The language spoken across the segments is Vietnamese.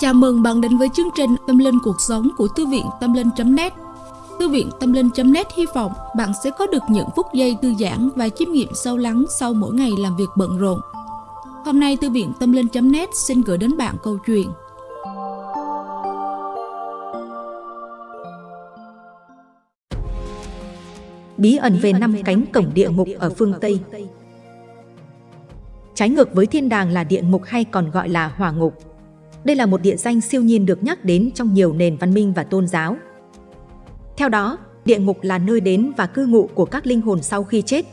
Chào mừng bạn đến với chương trình Tâm Linh Cuộc Sống của Thư viện Tâm Linh.net Thư viện Tâm Linh.net hy vọng bạn sẽ có được những phút giây thư giãn và chiêm nghiệm sâu lắng sau mỗi ngày làm việc bận rộn. Hôm nay, Thư viện Tâm Linh.net xin gửi đến bạn câu chuyện. Bí ẩn về năm cánh cổng địa ngục ở phương Tây. Trái ngược với thiên đàng là địa ngục hay còn gọi là hỏa ngục đây là một địa danh siêu nhiên được nhắc đến trong nhiều nền văn minh và tôn giáo. Theo đó, địa ngục là nơi đến và cư ngụ của các linh hồn sau khi chết.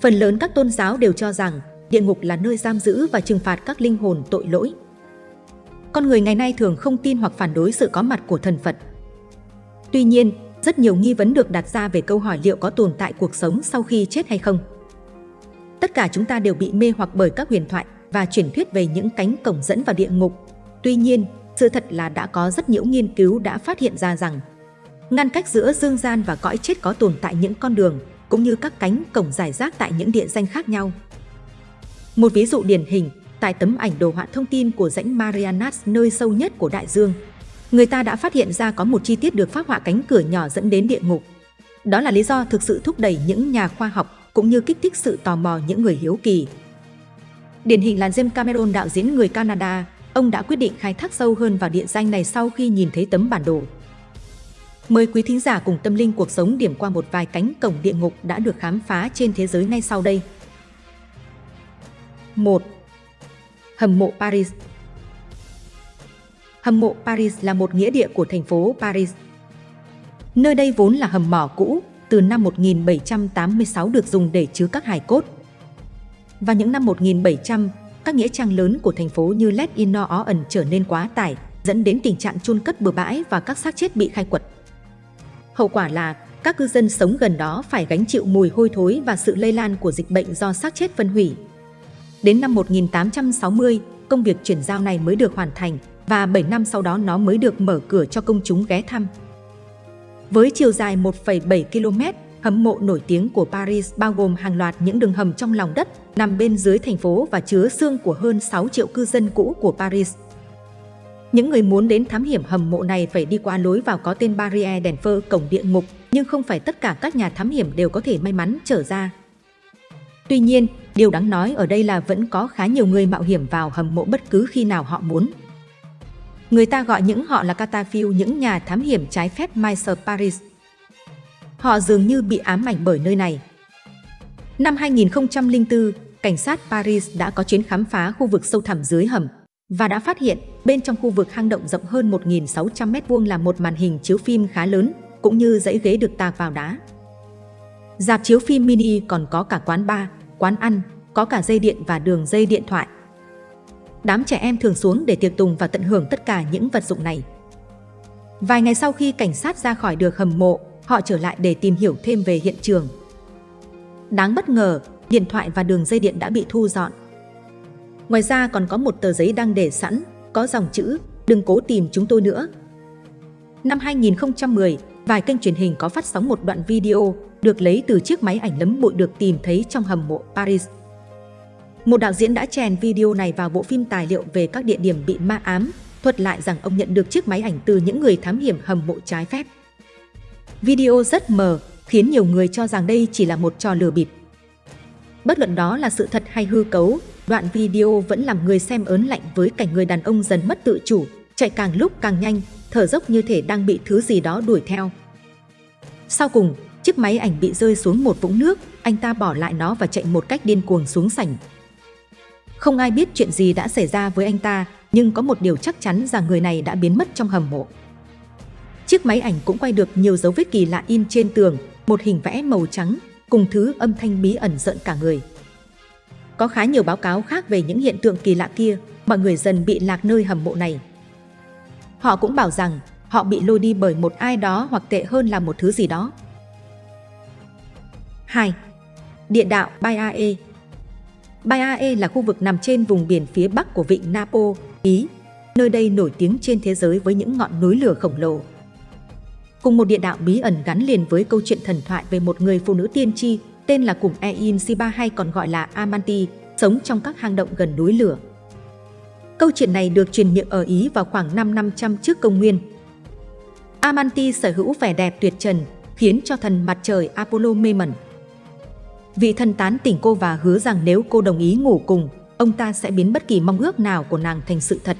Phần lớn các tôn giáo đều cho rằng địa ngục là nơi giam giữ và trừng phạt các linh hồn tội lỗi. Con người ngày nay thường không tin hoặc phản đối sự có mặt của thần Phật. Tuy nhiên, rất nhiều nghi vấn được đặt ra về câu hỏi liệu có tồn tại cuộc sống sau khi chết hay không. Tất cả chúng ta đều bị mê hoặc bởi các huyền thoại, và truyền thuyết về những cánh cổng dẫn vào địa ngục. Tuy nhiên, sự thật là đã có rất nhiều nghiên cứu đã phát hiện ra rằng ngăn cách giữa dương gian và cõi chết có tồn tại những con đường cũng như các cánh cổng giải rác tại những địa danh khác nhau. Một ví dụ điển hình, tại tấm ảnh đồ họa thông tin của rãnh Marianas nơi sâu nhất của đại dương, người ta đã phát hiện ra có một chi tiết được phác họa cánh cửa nhỏ dẫn đến địa ngục. Đó là lý do thực sự thúc đẩy những nhà khoa học cũng như kích thích sự tò mò những người hiếu kỳ Điển hình là James Cameron đạo diễn người Canada, ông đã quyết định khai thác sâu hơn vào địa danh này sau khi nhìn thấy tấm bản đồ. Mời quý thính giả cùng tâm linh cuộc sống điểm qua một vài cánh cổng địa ngục đã được khám phá trên thế giới ngay sau đây. 1. Hầm mộ Paris Hầm mộ Paris là một nghĩa địa của thành phố Paris. Nơi đây vốn là hầm mỏ cũ, từ năm 1786 được dùng để chứa các hài cốt. Vào những năm 1700, các nghĩa trang lớn của thành phố như Let in ẩn trở nên quá tải, dẫn đến tình trạng chôn cất bừa bãi và các xác chết bị khai quật. Hậu quả là các cư dân sống gần đó phải gánh chịu mùi hôi thối và sự lây lan của dịch bệnh do xác chết phân hủy. Đến năm 1860, công việc chuyển giao này mới được hoàn thành và 7 năm sau đó nó mới được mở cửa cho công chúng ghé thăm. Với chiều dài 1,7 km, Hầm mộ nổi tiếng của Paris bao gồm hàng loạt những đường hầm trong lòng đất, nằm bên dưới thành phố và chứa xương của hơn 6 triệu cư dân cũ của Paris. Những người muốn đến thám hiểm hầm mộ này phải đi qua lối vào có tên Barrière đèn phơ cổng địa ngục, nhưng không phải tất cả các nhà thám hiểm đều có thể may mắn trở ra. Tuy nhiên, điều đáng nói ở đây là vẫn có khá nhiều người mạo hiểm vào hầm mộ bất cứ khi nào họ muốn. Người ta gọi những họ là catafil những nhà thám hiểm trái phép Meister Paris. Họ dường như bị ám ảnh bởi nơi này. Năm 2004, cảnh sát Paris đã có chuyến khám phá khu vực sâu thẳm dưới hầm và đã phát hiện bên trong khu vực hang động rộng hơn 1.600 m2 là một màn hình chiếu phim khá lớn cũng như dãy ghế được tạc vào đá. Dạp chiếu phim mini còn có cả quán bar, quán ăn, có cả dây điện và đường dây điện thoại. Đám trẻ em thường xuống để tiệc tùng và tận hưởng tất cả những vật dụng này. Vài ngày sau khi cảnh sát ra khỏi được hầm mộ, họ trở lại để tìm hiểu thêm về hiện trường. Đáng bất ngờ, điện thoại và đường dây điện đã bị thu dọn. Ngoài ra còn có một tờ giấy đang để sẵn, có dòng chữ Đừng cố tìm chúng tôi nữa. Năm 2010, vài kênh truyền hình có phát sóng một đoạn video được lấy từ chiếc máy ảnh lấm bụi được tìm thấy trong hầm mộ Paris. Một đạo diễn đã chèn video này vào bộ phim tài liệu về các địa điểm bị ma ám, thuật lại rằng ông nhận được chiếc máy ảnh từ những người thám hiểm hầm mộ trái phép. Video rất mờ, khiến nhiều người cho rằng đây chỉ là một trò lừa bịp. Bất luận đó là sự thật hay hư cấu, đoạn video vẫn làm người xem ớn lạnh với cảnh người đàn ông dần mất tự chủ, chạy càng lúc càng nhanh, thở dốc như thể đang bị thứ gì đó đuổi theo. Sau cùng, chiếc máy ảnh bị rơi xuống một vũng nước, anh ta bỏ lại nó và chạy một cách điên cuồng xuống sảnh. Không ai biết chuyện gì đã xảy ra với anh ta, nhưng có một điều chắc chắn rằng người này đã biến mất trong hầm mộ. Chiếc máy ảnh cũng quay được nhiều dấu vết kỳ lạ in trên tường, một hình vẽ màu trắng, cùng thứ âm thanh bí ẩn giận cả người. Có khá nhiều báo cáo khác về những hiện tượng kỳ lạ kia, mọi người dần bị lạc nơi hầm mộ này. Họ cũng bảo rằng họ bị lôi đi bởi một ai đó hoặc tệ hơn là một thứ gì đó. 2. Địa đạo Baiae Baiae là khu vực nằm trên vùng biển phía bắc của vịnh Napo, Ý. Nơi đây nổi tiếng trên thế giới với những ngọn núi lửa khổng lồ cùng một địa đạo bí ẩn gắn liền với câu chuyện thần thoại về một người phụ nữ tiên tri tên là Cùng Ein Siba hay còn gọi là Amanti, sống trong các hang động gần núi lửa. Câu chuyện này được truyền miệng ở Ý vào khoảng năm 500 trước công nguyên. Amanti sở hữu vẻ đẹp tuyệt trần, khiến cho thần mặt trời Apollo mê mẩn. Vị thần tán tỉnh cô và hứa rằng nếu cô đồng ý ngủ cùng, ông ta sẽ biến bất kỳ mong ước nào của nàng thành sự thật.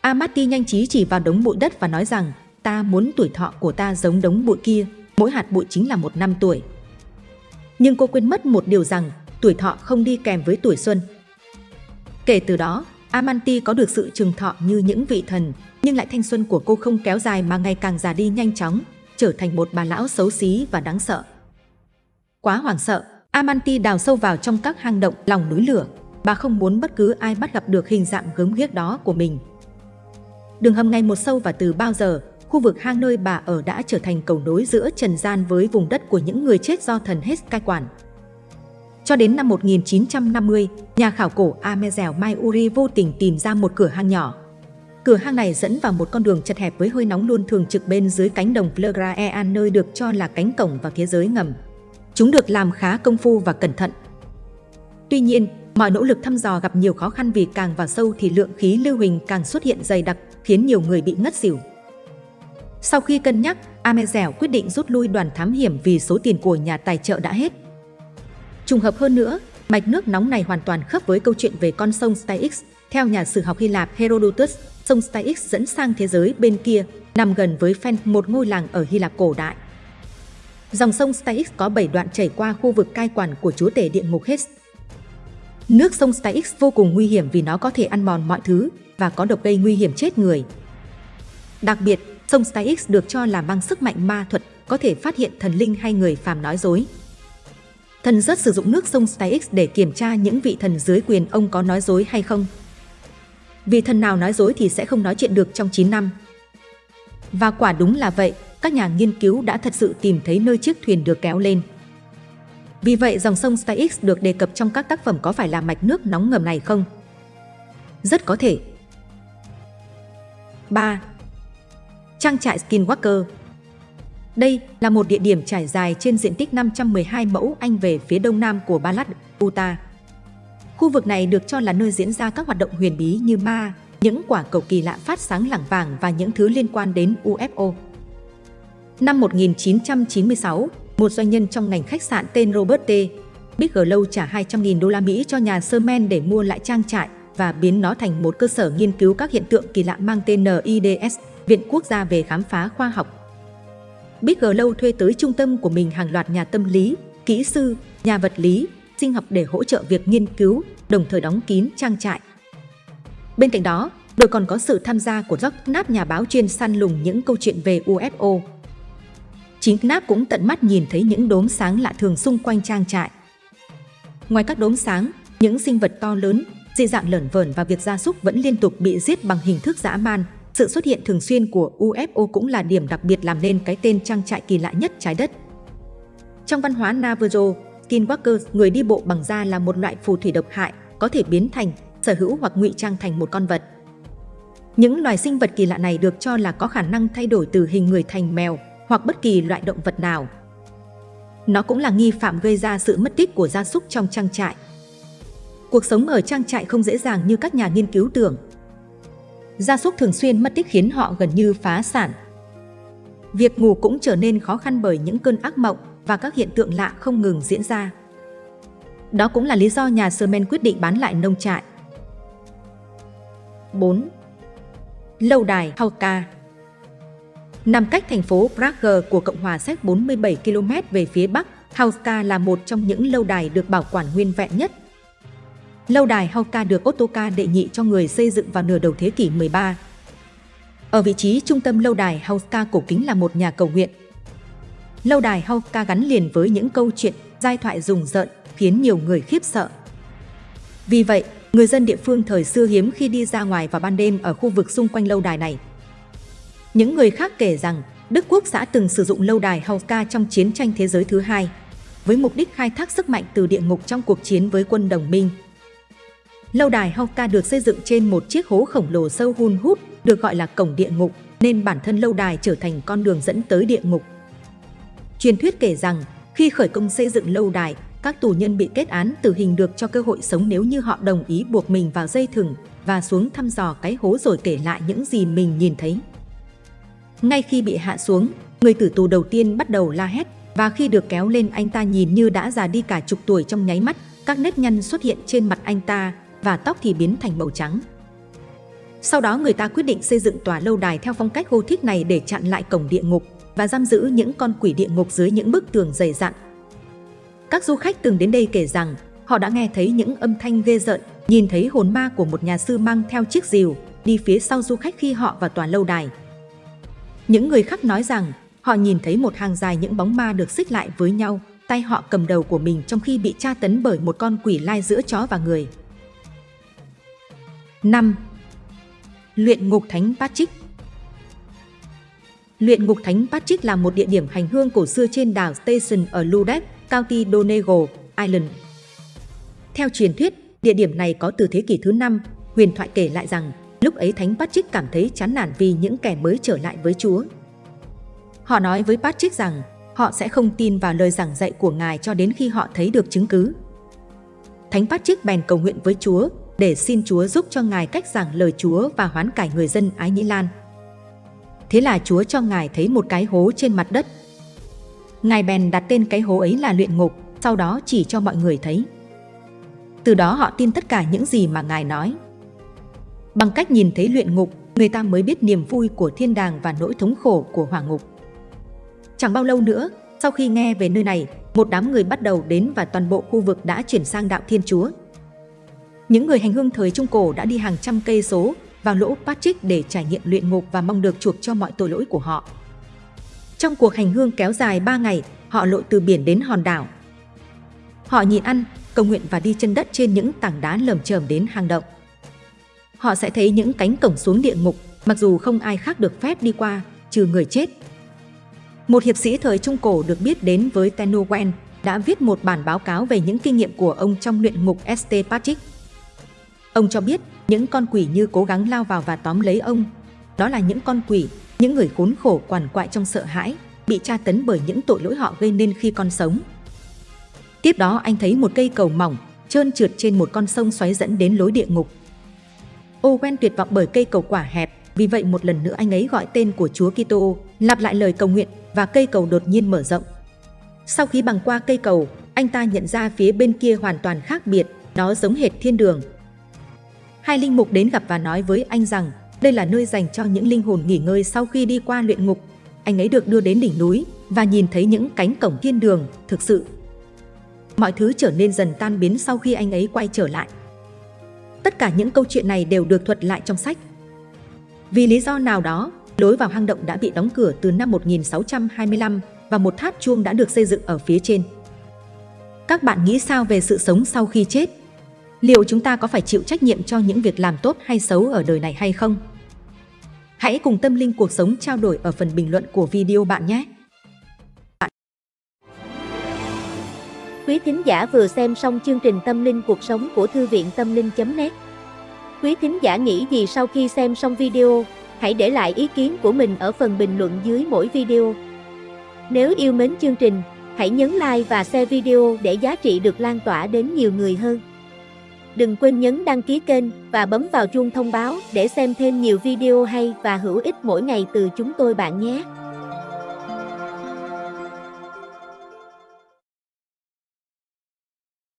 Amati nhanh trí chỉ vào đống bụi đất và nói rằng ta muốn tuổi thọ của ta giống đống bụi kia, mỗi hạt bụi chính là một năm tuổi. Nhưng cô quên mất một điều rằng tuổi thọ không đi kèm với tuổi xuân. Kể từ đó, Amanti có được sự trường thọ như những vị thần, nhưng lại thanh xuân của cô không kéo dài mà ngày càng già đi nhanh chóng, trở thành một bà lão xấu xí và đáng sợ. Quá hoảng sợ, Amanti đào sâu vào trong các hang động lòng núi lửa. Bà không muốn bất cứ ai bắt gặp được hình dạng gớm ghiếc đó của mình. Đường hầm ngày một sâu và từ bao giờ, khu vực hang nơi bà ở đã trở thành cầu nối giữa trần gian với vùng đất của những người chết do thần hết cai quản. Cho đến năm 1950, nhà khảo cổ Amezeo Maiuri vô tình tìm ra một cửa hang nhỏ. Cửa hang này dẫn vào một con đường chật hẹp với hơi nóng luôn thường trực bên dưới cánh đồng Flegraean nơi được cho là cánh cổng và thế giới ngầm. Chúng được làm khá công phu và cẩn thận. Tuy nhiên, mọi nỗ lực thăm dò gặp nhiều khó khăn vì càng vào sâu thì lượng khí lưu huỳnh càng xuất hiện dày đặc, khiến nhiều người bị ngất xỉu. Sau khi cân nhắc, Amezeo quyết định rút lui đoàn thám hiểm vì số tiền của nhà tài trợ đã hết. Trùng hợp hơn nữa, mạch nước nóng này hoàn toàn khớp với câu chuyện về con sông Styx. Theo nhà sử học Hy Lạp Herodotus, sông Styx dẫn sang thế giới bên kia, nằm gần với Phen, một ngôi làng ở Hy Lạp cổ đại. Dòng sông Styx có 7 đoạn chảy qua khu vực cai quản của chúa tể địa ngục Hades. Nước sông Styx vô cùng nguy hiểm vì nó có thể ăn mòn mọi thứ và có độc gây nguy hiểm chết người. Đặc biệt, sông Styx được cho là mang sức mạnh ma thuật, có thể phát hiện thần linh hay người phàm nói dối. Thần rất sử dụng nước sông Styx để kiểm tra những vị thần dưới quyền ông có nói dối hay không. Vì thần nào nói dối thì sẽ không nói chuyện được trong 9 năm. Và quả đúng là vậy, các nhà nghiên cứu đã thật sự tìm thấy nơi chiếc thuyền được kéo lên. Vì vậy dòng sông Styx được đề cập trong các tác phẩm có phải là mạch nước nóng ngầm này không? Rất có thể. 3. Trang trại Skinwalker Đây là một địa điểm trải dài trên diện tích 512 mẫu Anh về phía đông nam của Ballad, Utah. Khu vực này được cho là nơi diễn ra các hoạt động huyền bí như ma, những quả cầu kỳ lạ phát sáng lẳng vàng và những thứ liên quan đến UFO. Năm 1996, một doanh nhân trong ngành khách sạn tên Robert T. Bigelow trả 200.000 đô la Mỹ cho nhà Sherman để mua lại trang trại và biến nó thành một cơ sở nghiên cứu các hiện tượng kỳ lạ mang tên NIDS, Viện Quốc gia về khám phá khoa học. Bigelow thuê tới trung tâm của mình hàng loạt nhà tâm lý, kỹ sư, nhà vật lý, sinh học để hỗ trợ việc nghiên cứu, đồng thời đóng kín trang trại. Bên cạnh đó, đội còn có sự tham gia của Jock Knapp nhà báo chuyên săn lùng những câu chuyện về UFO. Chính Knapp cũng tận mắt nhìn thấy những đốm sáng lạ thường xung quanh trang trại. Ngoài các đốm sáng, những sinh vật to lớn, dị dạng lởn vởn và việc gia súc vẫn liên tục bị giết bằng hình thức dã man. Sự xuất hiện thường xuyên của UFO cũng là điểm đặc biệt làm nên cái tên trang trại kỳ lạ nhất trái đất. Trong văn hóa Navajo, Skinwalker, người đi bộ bằng da là một loại phù thủy độc hại, có thể biến thành, sở hữu hoặc ngụy trang thành một con vật. Những loài sinh vật kỳ lạ này được cho là có khả năng thay đổi từ hình người thành mèo hoặc bất kỳ loại động vật nào. Nó cũng là nghi phạm gây ra sự mất tích của gia súc trong trang trại. Cuộc sống ở trang trại không dễ dàng như các nhà nghiên cứu tưởng. Gia súc thường xuyên mất tích khiến họ gần như phá sản. Việc ngủ cũng trở nên khó khăn bởi những cơn ác mộng và các hiện tượng lạ không ngừng diễn ra. Đó cũng là lý do nhà Sherman quyết định bán lại nông trại. 4. Lâu đài Hauka Nằm cách thành phố Prague của Cộng hòa Séc 47 km về phía bắc, Hauka là một trong những lâu đài được bảo quản nguyên vẹn nhất. Lâu đài Hauka được Otoka đệ nhị cho người xây dựng vào nửa đầu thế kỷ 13. Ở vị trí trung tâm lâu đài Hauka cổ kính là một nhà cầu nguyện. Lâu đài Hauka gắn liền với những câu chuyện, giai thoại rùng rợn, khiến nhiều người khiếp sợ. Vì vậy, người dân địa phương thời xưa hiếm khi đi ra ngoài vào ban đêm ở khu vực xung quanh lâu đài này. Những người khác kể rằng Đức Quốc xã từng sử dụng lâu đài Hauka trong chiến tranh thế giới thứ hai, với mục đích khai thác sức mạnh từ địa ngục trong cuộc chiến với quân đồng minh. Lâu đài Hauka được xây dựng trên một chiếc hố khổng lồ sâu hun hút, được gọi là cổng địa ngục, nên bản thân lâu đài trở thành con đường dẫn tới địa ngục. Truyền thuyết kể rằng, khi khởi công xây dựng lâu đài, các tù nhân bị kết án tử hình được cho cơ hội sống nếu như họ đồng ý buộc mình vào dây thừng và xuống thăm dò cái hố rồi kể lại những gì mình nhìn thấy. Ngay khi bị hạ xuống, người tử tù đầu tiên bắt đầu la hét và khi được kéo lên anh ta nhìn như đã già đi cả chục tuổi trong nháy mắt, các nếp nhăn xuất hiện trên mặt anh ta và tóc thì biến thành màu trắng. Sau đó người ta quyết định xây dựng tòa lâu đài theo phong cách Gothic này để chặn lại cổng địa ngục và giam giữ những con quỷ địa ngục dưới những bức tường dày dặn. Các du khách từng đến đây kể rằng họ đã nghe thấy những âm thanh ghê rợn, nhìn thấy hồn ma của một nhà sư mang theo chiếc rìu đi phía sau du khách khi họ vào tòa lâu đài. Những người khác nói rằng họ nhìn thấy một hàng dài những bóng ma được xích lại với nhau, tay họ cầm đầu của mình trong khi bị tra tấn bởi một con quỷ lai giữa chó và người. 5. Luyện ngục Thánh Patrick Luyện ngục Thánh Patrick là một địa điểm hành hương cổ xưa trên đảo Station ở Ludec, County Donegal, Ireland. Theo truyền thuyết, địa điểm này có từ thế kỷ thứ 5, huyền thoại kể lại rằng lúc ấy Thánh Patrick cảm thấy chán nản vì những kẻ mới trở lại với Chúa. Họ nói với Patrick rằng họ sẽ không tin vào lời giảng dạy của Ngài cho đến khi họ thấy được chứng cứ. Thánh Patrick bèn cầu nguyện với Chúa để xin Chúa giúp cho Ngài cách giảng lời Chúa và hoán cải người dân Ái Nhĩ Lan. Thế là Chúa cho Ngài thấy một cái hố trên mặt đất. Ngài bèn đặt tên cái hố ấy là luyện ngục, sau đó chỉ cho mọi người thấy. Từ đó họ tin tất cả những gì mà Ngài nói. Bằng cách nhìn thấy luyện ngục, người ta mới biết niềm vui của thiên đàng và nỗi thống khổ của hỏa ngục. Chẳng bao lâu nữa, sau khi nghe về nơi này, một đám người bắt đầu đến và toàn bộ khu vực đã chuyển sang đạo Thiên Chúa. Những người hành hương thời Trung Cổ đã đi hàng trăm cây số vào lỗ Patrick để trải nghiệm luyện ngục và mong được chuộc cho mọi tội lỗi của họ. Trong cuộc hành hương kéo dài 3 ngày, họ lội từ biển đến hòn đảo. Họ nhịn ăn, cầu nguyện và đi chân đất trên những tảng đá lởm chởm đến hang động. Họ sẽ thấy những cánh cổng xuống địa ngục, mặc dù không ai khác được phép đi qua, trừ người chết. Một hiệp sĩ thời Trung Cổ được biết đến với Tenowen đã viết một bản báo cáo về những kinh nghiệm của ông trong luyện ngục St. Patrick. Ông cho biết những con quỷ như cố gắng lao vào và tóm lấy ông. Đó là những con quỷ, những người khốn khổ quằn quại trong sợ hãi, bị tra tấn bởi những tội lỗi họ gây nên khi còn sống. Tiếp đó anh thấy một cây cầu mỏng, trơn trượt trên một con sông xoáy dẫn đến lối địa ngục. Owen tuyệt vọng bởi cây cầu quả hẹp, vì vậy một lần nữa anh ấy gọi tên của Chúa Kitô, lặp lại lời cầu nguyện và cây cầu đột nhiên mở rộng. Sau khi bằng qua cây cầu, anh ta nhận ra phía bên kia hoàn toàn khác biệt, nó giống hệt thiên đường, Hai linh mục đến gặp và nói với anh rằng đây là nơi dành cho những linh hồn nghỉ ngơi sau khi đi qua luyện ngục. Anh ấy được đưa đến đỉnh núi và nhìn thấy những cánh cổng thiên đường thực sự. Mọi thứ trở nên dần tan biến sau khi anh ấy quay trở lại. Tất cả những câu chuyện này đều được thuật lại trong sách. Vì lý do nào đó, lối vào hang động đã bị đóng cửa từ năm 1625 và một tháp chuông đã được xây dựng ở phía trên. Các bạn nghĩ sao về sự sống sau khi chết? Liệu chúng ta có phải chịu trách nhiệm cho những việc làm tốt hay xấu ở đời này hay không? Hãy cùng Tâm Linh Cuộc Sống trao đổi ở phần bình luận của video bạn nhé! Quý thính giả vừa xem xong chương trình Tâm Linh Cuộc Sống của Thư viện Tâm Linh.net Quý thính giả nghĩ gì sau khi xem xong video? Hãy để lại ý kiến của mình ở phần bình luận dưới mỗi video. Nếu yêu mến chương trình, hãy nhấn like và share video để giá trị được lan tỏa đến nhiều người hơn. Đừng quên nhấn đăng ký kênh và bấm vào chuông thông báo để xem thêm nhiều video hay và hữu ích mỗi ngày từ chúng tôi bạn nhé.